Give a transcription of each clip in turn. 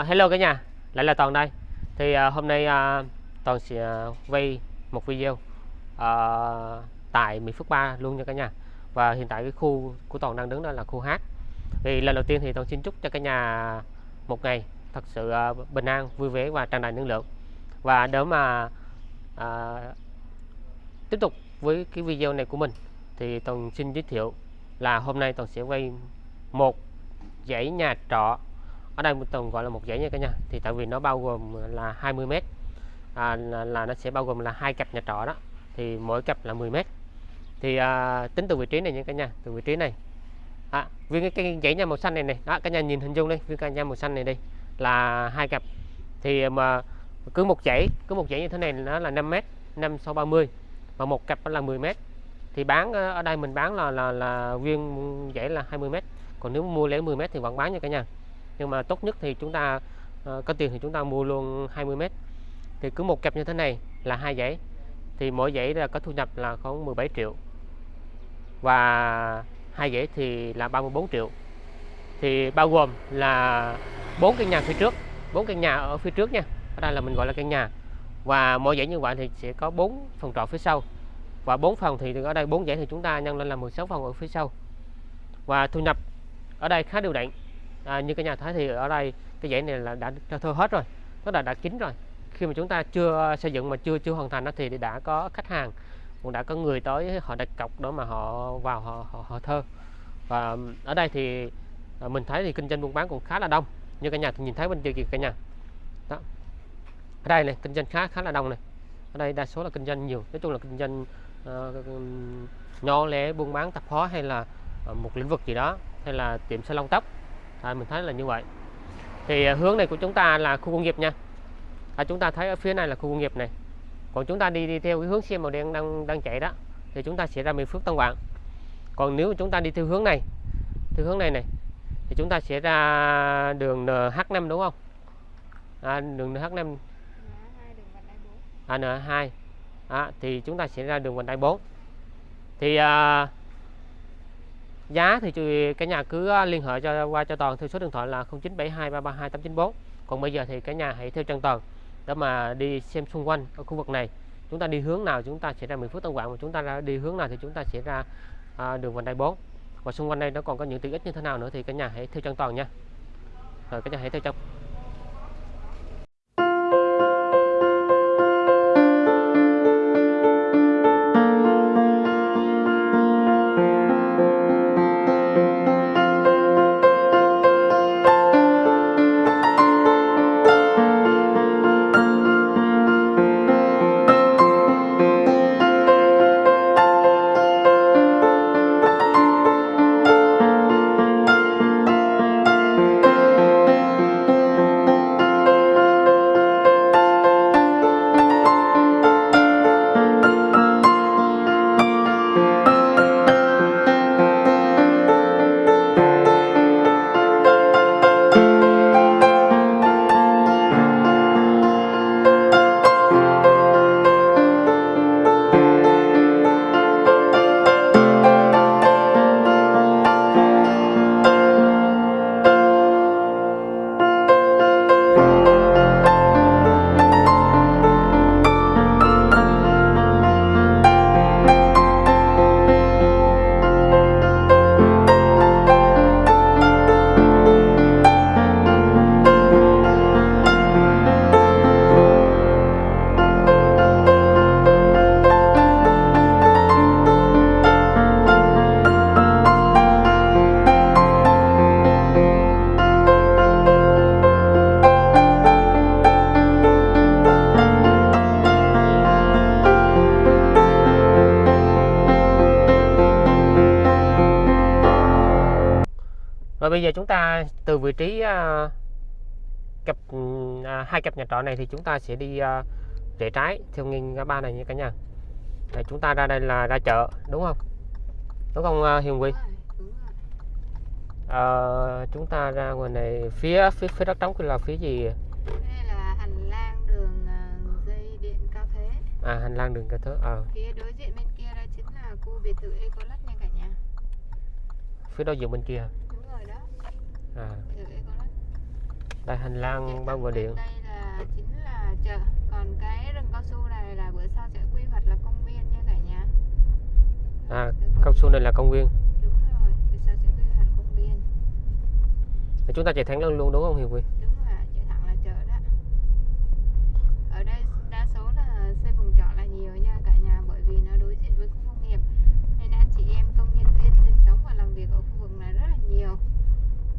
Uh, hello cả nhà, lại là Toàn đây. Thì uh, hôm nay uh, Toàn sẽ à, quay một video uh, tại Mỹ Phước 3 luôn nha cả nhà. Và hiện tại cái khu của Toàn đang đứng đó là khu H. Thì lần đầu tiên thì Toàn xin chúc cho cả nhà một ngày thật sự uh, bình an, vui vẻ và tràn đầy năng lượng. Và để mà uh, tiếp tục với cái video này của mình thì Toàn xin giới thiệu là hôm nay Toàn sẽ quay một dãy nhà trọ ở đây toàn gọi là một dãy nha cả nhà. Thì tại vì nó bao gồm là 20 mét. À, là, là nó sẽ bao gồm là hai cặp nhà trọ đó. Thì mỗi cặp là 10 mét. Thì à, tính từ vị trí này nha cả nhà. Từ vị trí này. À, viên cái, cái dãy nhà màu xanh này này. Đó cả nhà nhìn hình dung đi. Viên cái nhà màu xanh này đi. Là hai cặp. Thì à, mà cứ một dãy cứ một dãy như thế này nó là 5 mét 5 sau 30 và một cặp là 10 mét. Thì bán ờ, ở đây mình bán là là là viên dãy là 20 mét. Còn nếu mua lẻ 10 mét thì vẫn bán nha cả nhà nhưng mà tốt nhất thì chúng ta uh, có tiền thì chúng ta mua luôn 20 mét. Thì cứ một cặp như thế này là hai dãy thì mỗi dãy là có thu nhập là khoảng 17 triệu. Và hai dãy thì là 34 triệu. Thì bao gồm là bốn căn nhà phía trước bốn căn nhà ở phía trước nha. Ở đây là mình gọi là căn nhà. Và mỗi dãy như vậy thì sẽ có bốn phòng trọ phía sau. Và bốn phòng thì ở đây bốn dãy thì chúng ta nhân lên là 16 phòng ở phía sau. Và thu nhập ở đây khá đều đặn à, như cái nhà thấy thì ở đây cái dãy này là đã cho hết rồi tức là đã kín rồi. Khi mà chúng ta chưa xây dựng mà chưa chưa hoàn thành đó thì đã có khách hàng cũng đã có người tới họ đặt cọc đó mà họ vào họ họ, họ thơ và ở đây thì à, mình thấy thì kinh doanh buôn bán cũng khá là đông. Như cả nhà thì nhìn thấy bên kia kìa cả nhà. Đó. Ở đây này kinh doanh khá khá là đông này. Ở đây đa số là kinh doanh nhiều. Nói chung là kinh doanh uh, nhỏ lẻ buôn bán tạp hóa hay là uh, một lĩnh vực gì đó hay là tiệm salon tóc à, mình thấy là như vậy. Thì à, hướng này của chúng ta là khu công nghiệp nha. À, chúng ta thấy ở phía này là khu công nghiệp này. Còn chúng ta đi đi theo cái hướng xe màu đen đang đang chạy đó thì chúng ta sẽ ra Mỹ Phước Tân Quảng còn nếu chúng ta đi theo hướng này theo hướng này này thì chúng ta sẽ ra đường NH5 đúng không? À, đường NH5 à, N2 à, thì chúng ta sẽ ra đường vành đai 4 thì à, giá thì cả nhà cứ à, liên hệ cho qua cho toàn theo số điện thoại là 0972332894 còn bây giờ thì cả nhà hãy theo chân toàn để mà đi xem xung quanh ở khu vực này. Chúng ta đi hướng nào chúng ta sẽ ra Mỹ Phước Tân Quảng và chúng ta ra đi hướng nào thì chúng ta sẽ ra à, đường vành đai 4 và xung quanh đây nó còn có những tiện ích như thế nào nữa thì cả nhà hãy theo chân toàn nha. Rồi cả nhà hãy theo chân. Bây giờ chúng ta từ vị trí uh, cặp uh, hai cặp nhà trọ này thì chúng ta sẽ đi uh, rẽ trái theo nghiêng ngã ba này nha cả nhà. Để chúng ta ra đây là ra chợ đúng không? Đúng không uh, Hiền Quy? Uh, chúng ta ra ngoài này phía phía phía đất trống kia là phía gì? Đây là hành lang đường uh, dây điện cao thế. À hành lang đường cao thế. Ờ. À. Phía đối diện bên kia đó chính là khu biệt thự Ecolat nha cả nhà. Phía đối diện bên kia à. đây hành lang bao bờ điện. đây là chính là chợ còn cái rừng cao su này là bữa sau sẽ quy hoạch là công viên nha cả nhà. À cao su này là công viên. Đúng rồi bữa sau sẽ quy hoạch công viên. Chúng ta chạy thẳng lên luôn đúng không Hiệp Huy đúng rồi ạ, chạy thẳng là chợ đó ở đây đa số là xây vùng trọ là nhiều nha cả nhà bởi vì nó đối diện với khu công nghiệp nên anh chị em công nhân viên sinh sống và làm việc ở khu vực này rất là nhiều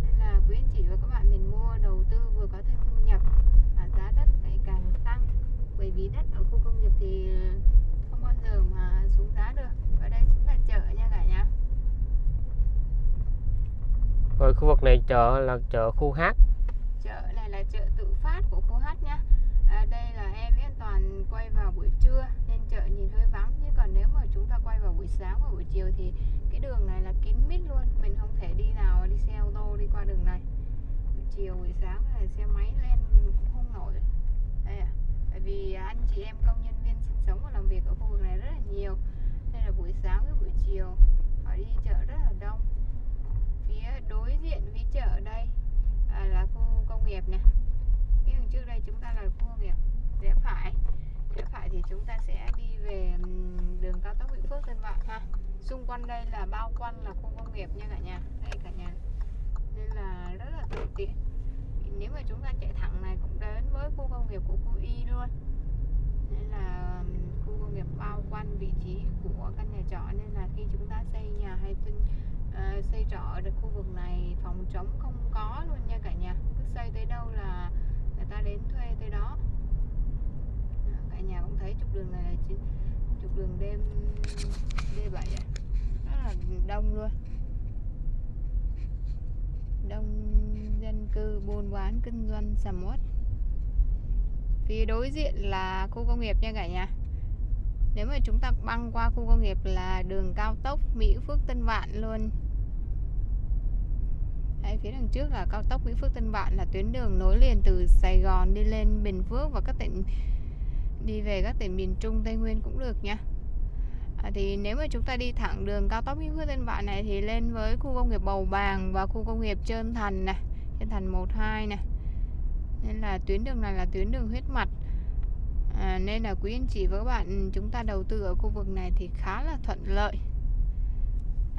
nên là quý anh chị và các bạn mình mua đầu tư vừa có thêm thu nhập và giá đất ngày càng tăng bởi vì đất ở khu công nghiệp thì không bao giờ mà xuống giá được và đây chính là chợ nha cả nhà rồi khu vực này chợ là chợ khu hát. Chợ này là chợ tự phát của khu hát nhá. À, đây là em với anh toàn quay vào buổi trưa nên chợ nhìn hơi vắng. Nhưng còn nếu mà chúng ta quay vào buổi sáng và buổi chiều thì cái đường này là kín mít luôn. Mình không thể đi nào đi xe ô tô đi qua đường này. Buổi chiều buổi sáng là xe máy lên cũng không nổi. Đây à tại vì anh chị em công nhân viên sinh sống và làm việc ở khu vực này rất là nhiều. Nên là buổi sáng với buổi chiều họ đi chợ rất là đông diện với chợ đây à, là khu công nghiệp nè cái đường trước đây chúng ta là khu công nghiệp rẽ phải. Rẽ phải thì chúng ta sẽ đi về đường cao tốc Vĩnh Phước Tân Vạn ha. Xung quanh đây là bao quanh là khu công nghiệp nha cả nhà đây cả nhà. Nên là rất là thuận tiện. Nếu mà chúng ta chạy thẳng này cũng đến với khu công nghiệp của khu Y luôn. Nên là khu công nghiệp bao quanh vị trí của căn nhà trọ. Nên là khi chúng ta xây nhà hay tinh à, xây trọ ở được khu trống không có luôn nha cả nhà. Cứ xây tới đâu là người ta đến thuê tới đó. Cả nhà cũng thấy trục đường này là trục đường đêm D7 rất là đông luôn. Đông dân cư, buôn bán, kinh doanh, sầm uất. Phía đối diện là khu công nghiệp nha cả nhà. Nếu mà chúng ta băng qua khu công nghiệp là đường cao tốc Mỹ Phước Tân Vạn luôn. Đây, phía đằng trước là cao tốc Mỹ Phước Tân Vạn là tuyến đường nối liền từ Sài Gòn đi lên Bình Phước và các tỉnh đi về các tỉnh miền Trung Tây Nguyên cũng được nha. À, thì nếu mà chúng ta đi thẳng đường cao tốc Mỹ Phước Tân Vạn này thì lên với khu công nghiệp Bầu Bàng và khu công nghiệp Trơn Thành này Trơn Thành 1 2 này nên là tuyến đường này là tuyến đường huyết mạch. À, nên là quý anh chị và các bạn chúng ta đầu tư ở khu vực này thì khá là thuận lợi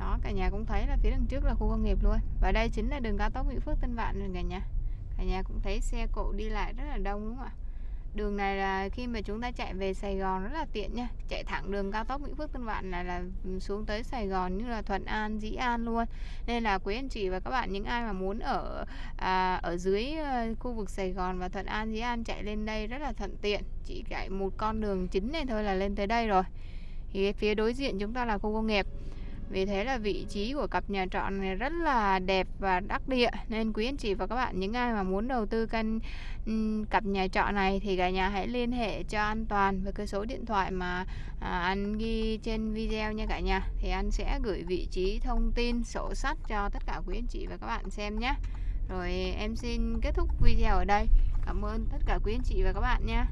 đó cả nhà cũng thấy là phía đằng trước là khu công nghiệp luôn. Và đây chính là đường cao tốc Mỹ Phước Tân Vạn rồi cả nhà. Cả nhà cũng thấy xe cộ đi lại rất là đông đúng không ạ? Đường này là khi mà chúng ta chạy về Sài Gòn rất là tiện nha. Chạy thẳng đường cao tốc Mỹ Phước Tân Vạn này là xuống tới Sài Gòn như là Thuận An Dĩ An luôn. Nên là quý anh chị và các bạn những ai mà muốn ở à, ở dưới ờ, khu vực Sài Gòn và Thuận An Dĩ An chạy lên đây rất là thuận tiện. Chỉ chạy một con đường chính này thôi là lên tới đây rồi. Thì phía đối diện chúng ta là khu công nghiệp vì thế là vị trí của cặp nhà trọ này rất là đẹp và đắc địa. Nên quý anh chị và các bạn những ai mà muốn đầu tư căn ừ, cặp nhà trọ này thì cả nhà hãy liên hệ cho an toàn với cái số điện thoại mà à, anh ghi trên video nha cả nhà. Thì anh sẽ gửi vị trí thông tin sổ sách cho tất cả quý anh chị và các bạn xem nhé rồi em xin kết thúc video ở đây. Cảm ơn tất cả quý anh chị và các bạn nha